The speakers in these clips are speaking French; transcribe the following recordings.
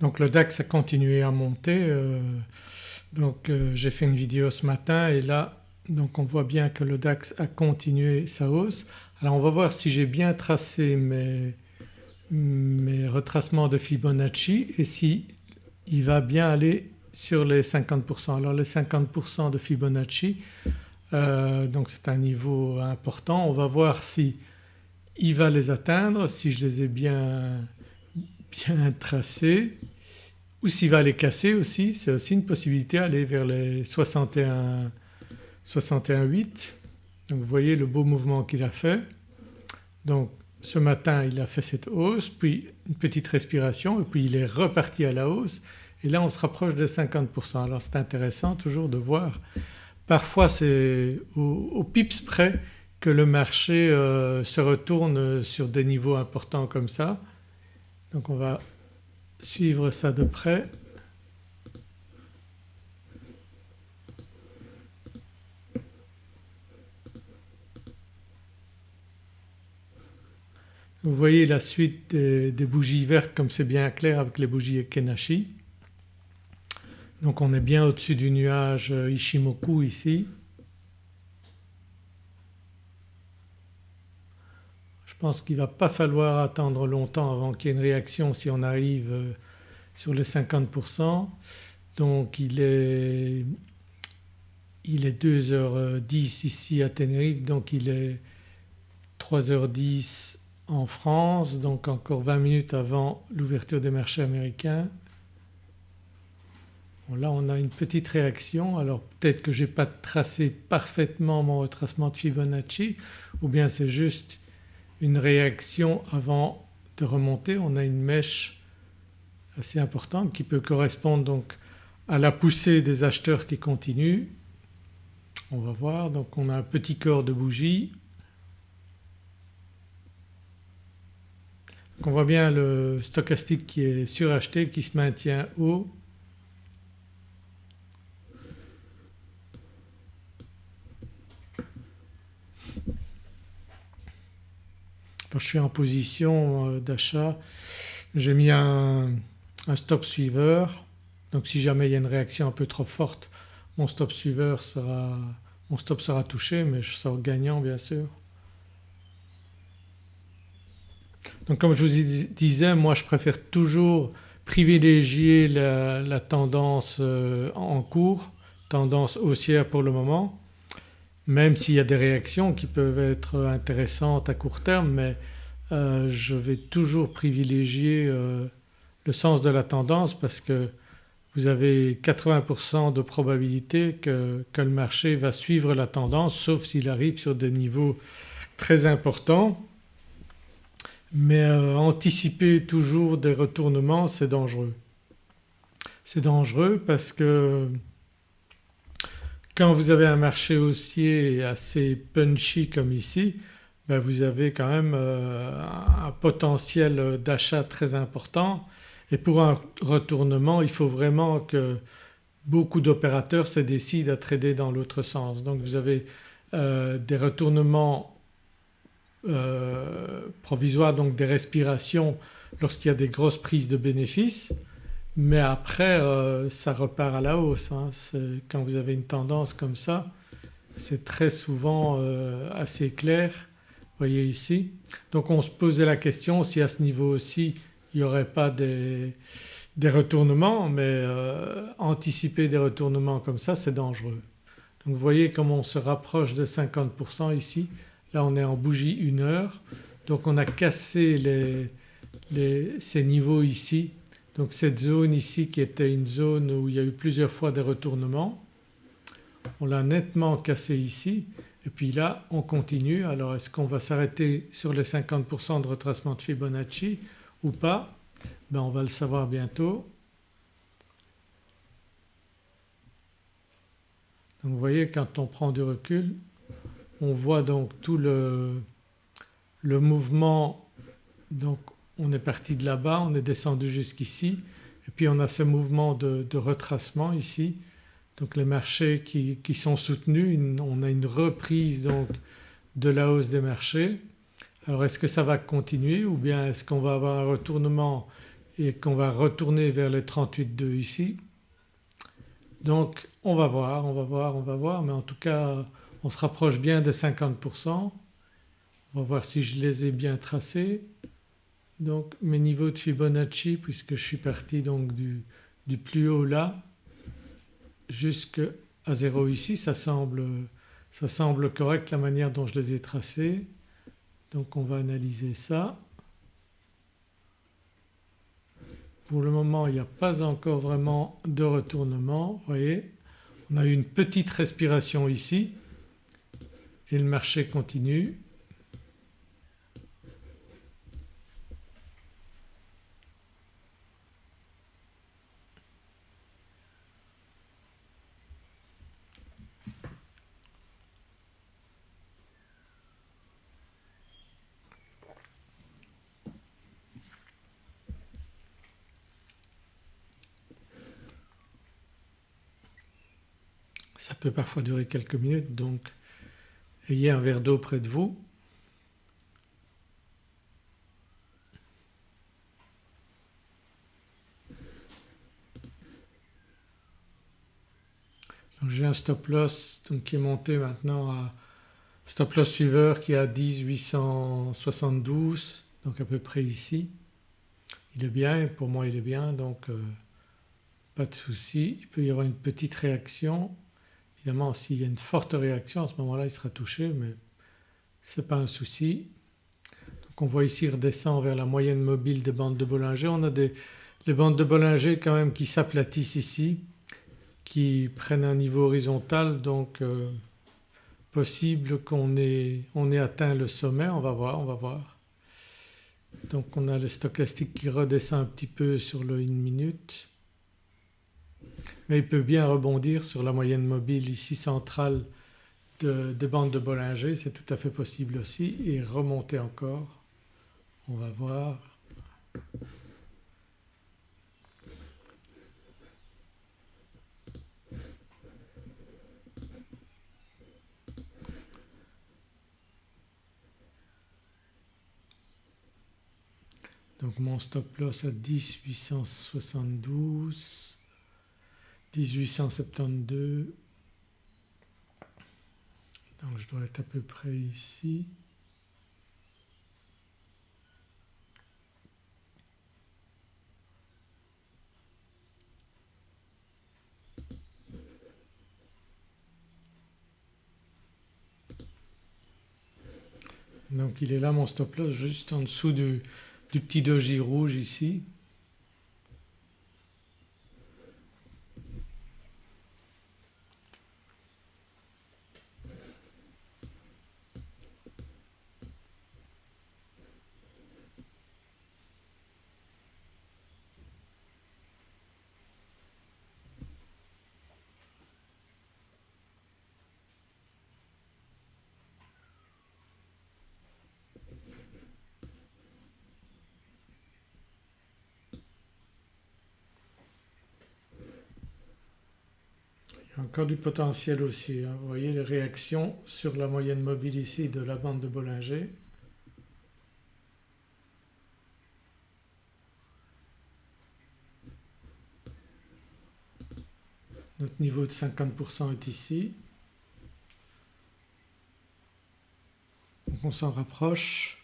Donc le DAX a continué à monter euh, donc euh, j'ai fait une vidéo ce matin et là donc on voit bien que le DAX a continué sa hausse. Alors on va voir si j'ai bien tracé mes, mes retracements de Fibonacci et si il va bien aller sur les 50%. Alors les 50% de Fibonacci euh, donc c'est un niveau important. On va voir si il va les atteindre, si je les ai bien, bien tracés ou s'il va les casser aussi, c'est aussi une possibilité aller vers les 61, 61,8. Donc vous voyez le beau mouvement qu'il a fait. Donc ce matin il a fait cette hausse puis une petite respiration et puis il est reparti à la hausse et là on se rapproche de 50%. Alors c'est intéressant toujours de voir parfois c'est au, pips près que le marché euh, se retourne sur des niveaux importants comme ça. Donc on va suivre ça de près. Vous voyez la suite des, bougies vertes comme c'est bien clair avec les bougies Kenashi. Donc on est bien au-dessus du nuage Ishimoku ici. Pense qu'il va pas falloir attendre longtemps avant qu'il y ait une réaction si on arrive euh, sur les 50%. Donc il est, il est 2h10 ici à Tenerife donc il est 3h10 en France donc encore 20 minutes avant l'ouverture des marchés américains. là on a une petite réaction alors peut-être que je n'ai pas tracé parfaitement mon retracement de Fibonacci ou bien c'est juste une réaction avant de remonter. On a une mèche assez importante qui peut correspondre donc à la poussée des acheteurs qui continuent. On va voir donc on a un petit corps de bougie. on voit bien le stochastique qui est suracheté qui se maintient haut je suis en position euh, d'achat j'ai mis un, stop suiveur donc si jamais il y a une réaction un peu trop forte mon stop suiveur sera, mon stop sera touché mais je sors gagnant bien sûr. Donc comme je vous disais moi je préfère toujours privilégier la, la tendance euh, en cours, tendance haussière pour le moment même s'il y a des réactions qui peuvent être intéressantes à court terme mais euh, je vais toujours privilégier euh, le sens de la tendance parce que vous avez 80% de probabilité que, le marché va suivre la tendance sauf s'il arrive sur des niveaux très importants. Mais euh, anticiper toujours des retournements c'est dangereux. C'est dangereux parce que quand vous avez un marché haussier assez punchy comme ici ben vous avez quand même euh, un potentiel d'achat très important et pour un retournement il faut vraiment que beaucoup d'opérateurs se décident à trader dans l'autre sens. Donc vous avez euh, des retournements euh, provisoires donc des respirations lorsqu'il y a des grosses prises de bénéfices mais après euh, ça repart à la hausse. Hein. Quand vous avez une tendance comme ça c'est très souvent euh, assez clair vous voyez ici. Donc on se posait la question si à ce niveau aussi il n'y aurait pas des, retournements mais euh, anticiper des retournements comme ça c'est dangereux. Donc vous voyez comme on se rapproche de 50% ici, là on est en bougie 1 heure donc on a cassé ces niveaux ici donc cette zone ici qui était une zone où il y a eu plusieurs fois des retournements, on l'a nettement cassé ici et puis là on continue. Alors est-ce qu'on va s'arrêter sur les 50% de retracement de Fibonacci ou pas? Ben On va le savoir bientôt. Donc vous voyez quand on prend du recul on voit donc tout le, le mouvement donc on est parti de là-bas, on est descendu jusqu'ici et puis on a ce mouvement de, retracement ici donc les marchés qui, sont soutenus, on a une reprise donc de la hausse des marchés. Alors est-ce que ça va continuer ou bien est-ce qu'on va avoir un retournement et qu'on va retourner vers les 38,2 ici? Donc on va voir, on va voir, on va voir mais en tout cas on se rapproche bien des 50%. On va voir si je les ai bien tracés. Donc mes niveaux de Fibonacci puisque je suis parti donc du, plus haut là jusqu'à 0 ici ça semble, ça semble correct la manière dont je les ai tracés. Donc on va analyser ça. Pour le moment il n'y a pas encore vraiment de retournement, vous voyez. On a eu une petite respiration ici et le marché continue. Ça peut parfois durer quelques minutes donc ayez un verre d'eau près de vous. J'ai un stop loss qui est monté maintenant à stop loss suiveur qui est à 10 872 donc à peu près ici. Il est bien pour moi il est bien donc euh, pas de souci. Il peut y avoir une petite réaction Évidemment s'il y a une forte réaction à ce moment-là il sera touché mais ce n'est pas un souci. Donc on voit ici redescend vers la moyenne mobile des bandes de Bollinger. On a des, les bandes de Bollinger quand même qui s'aplatissent ici, qui prennent un niveau horizontal donc euh, possible qu'on ait, on ait atteint le sommet, on va voir, on va voir. Donc on a le stochastique qui redescend un petit peu sur le 1 minute mais il peut bien rebondir sur la moyenne mobile ici centrale des bandes de Bollinger, c'est tout à fait possible aussi et remonter encore. On va voir. Donc mon stop loss à 10 872 1872 donc je dois être à peu près ici. Donc il est là mon stop loss juste en dessous du, du petit doji rouge ici. Encore du potentiel aussi. Hein. Vous voyez les réactions sur la moyenne mobile ici de la bande de Bollinger. Notre niveau de 50% est ici. Donc on s'en rapproche.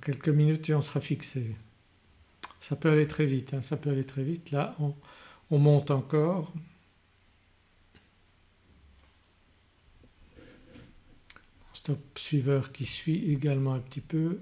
Quelques minutes et on sera fixé. Ça peut aller très vite, hein, ça peut aller très vite. Là on, on monte encore. Stop suiveur qui suit également un petit peu.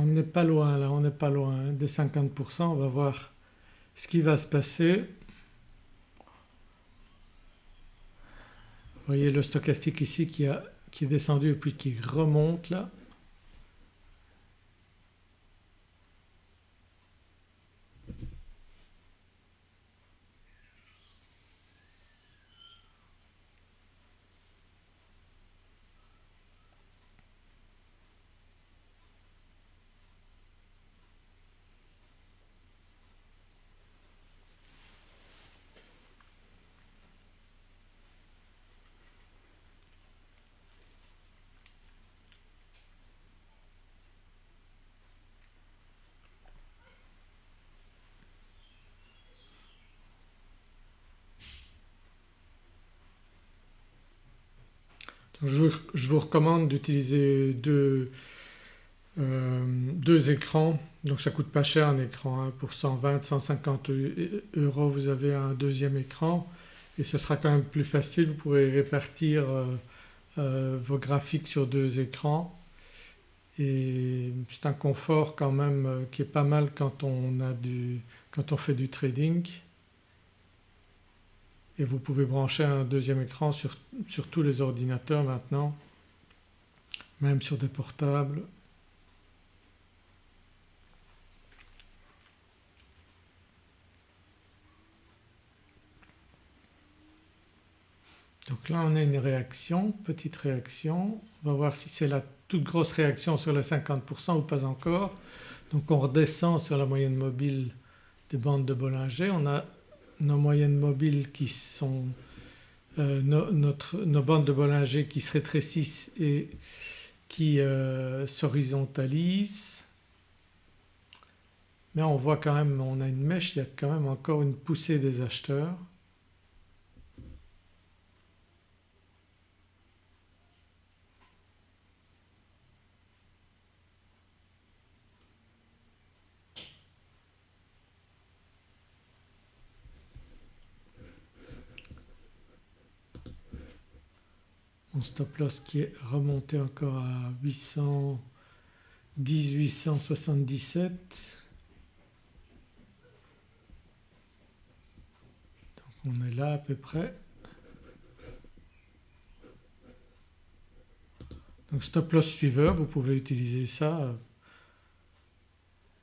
N'est pas loin là, on n'est pas loin hein, des 50%, on va voir ce qui va se passer. Vous voyez le stochastique ici qui, qui est descendu et puis qui remonte là. Je, vous recommande d'utiliser deux, euh, écrans. Donc ça coûte pas cher un écran hein. pour 120-150 euros vous avez un deuxième écran. Et ce sera quand même plus facile, vous pourrez répartir euh, euh, vos graphiques sur deux écrans. Et c'est un confort quand même qui est pas mal quand on, a du, quand on fait du trading et vous pouvez brancher un deuxième écran sur, tous les ordinateurs maintenant, même sur des portables. Donc là on a une réaction, petite réaction, on va voir si c'est la toute grosse réaction sur les 50% ou pas encore. Donc on redescend sur la moyenne mobile des bandes de Bollinger, on a nos moyennes mobiles qui sont euh, nos bandes de Bollinger qui se rétrécissent et qui euh, s'horizontalisent. Mais on voit quand même, on a une mèche, il y a quand même encore une poussée des acheteurs. Stop loss qui est remonté encore à 800, 1877. Donc on est là à peu près. Donc stop loss suiveur, vous pouvez utiliser ça.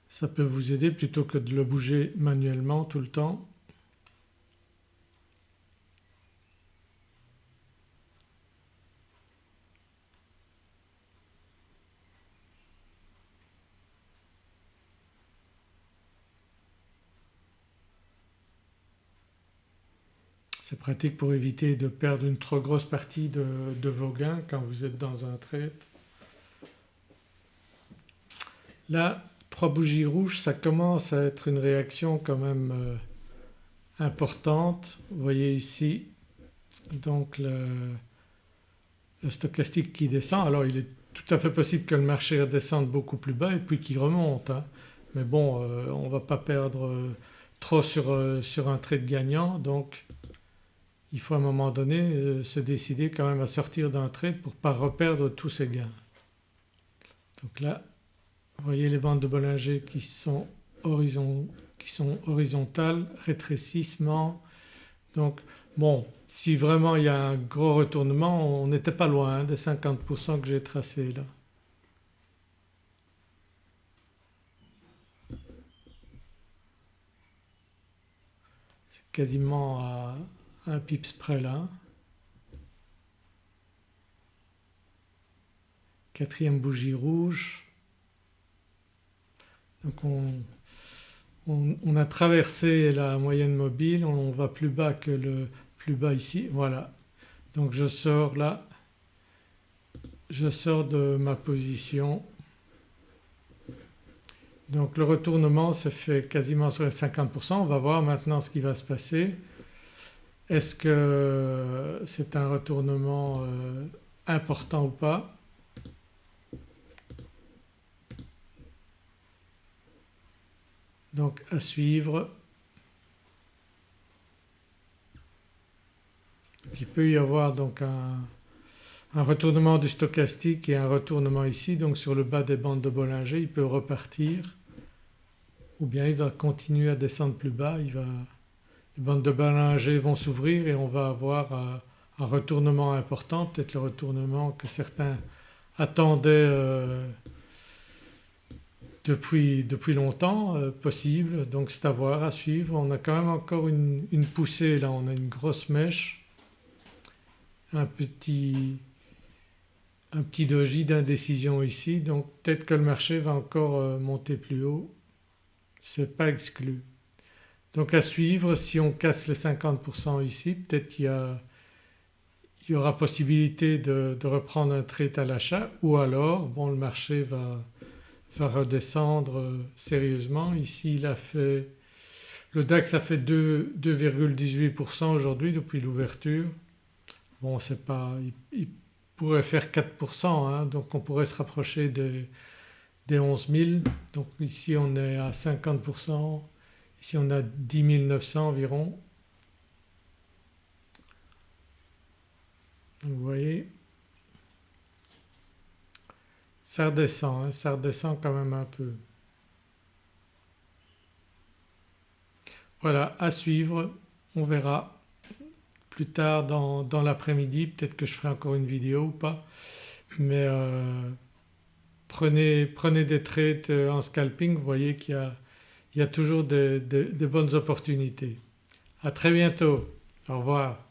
Ça peut vous aider plutôt que de le bouger manuellement tout le temps. C'est pratique pour éviter de perdre une trop grosse partie de, vos gains quand vous êtes dans un trade. Là trois bougies rouges ça commence à être une réaction quand même euh, importante. Vous voyez ici donc le, stochastique qui descend. Alors il est tout à fait possible que le marché redescende beaucoup plus bas et puis qu'il remonte. Hein. Mais bon euh, on ne va pas perdre euh, trop sur, sur un trade gagnant donc il faut à un moment donné euh, se décider quand même à sortir d'un trade pour ne pas reperdre tous ses gains. Donc là vous voyez les bandes de Bollinger qui sont, horizontales, rétrécissement. Donc bon si vraiment il y a un gros retournement on n'était pas loin hein, des 50% que j'ai tracés là. C'est quasiment à un pips près là. Quatrième bougie rouge. Donc on, a traversé la moyenne mobile, on va plus bas que le plus bas ici, voilà. Donc je sors là, je sors de ma position. Donc le retournement se fait quasiment sur les 50%, on va voir maintenant ce qui va se passer. Est-ce que c'est un retournement euh, important ou pas? Donc à suivre. il peut y avoir donc un, un retournement du stochastique et un retournement ici. Donc sur le bas des bandes de Bollinger il peut repartir. Ou bien il va continuer à descendre plus bas, il va, les bandes de Bollinger vont s'ouvrir et on va avoir un, retournement important, peut-être le retournement que certains attendaient euh, depuis, depuis, longtemps euh, possible. Donc c'est à voir, à suivre. On a quand même encore une, une poussée là, on a une grosse mèche, un petit un petit doji d'indécision ici. Donc peut-être que le marché va encore euh, monter plus haut, c'est pas exclu. Donc à suivre si on casse les 50% ici peut-être qu'il y, y, aura possibilité de, reprendre un trade à l'achat ou alors bon le marché va, va redescendre euh, sérieusement. Ici il a fait le DAX a fait 2,18% aujourd'hui depuis l'ouverture. Bon c'est pas, pourrait faire 4% hein, donc on pourrait se rapprocher des, des 11 000 donc ici on est à 50%, ici on a 10 900 environ. Vous voyez. Ça redescend, hein, ça redescend quand même un peu. Voilà à suivre, on verra plus tard dans, l'après-midi, peut-être que je ferai encore une vidéo ou pas. Mais euh, prenez, prenez, des trades euh, en scalping, vous voyez qu'il y, a, toujours des bonnes opportunités. À très bientôt, au revoir.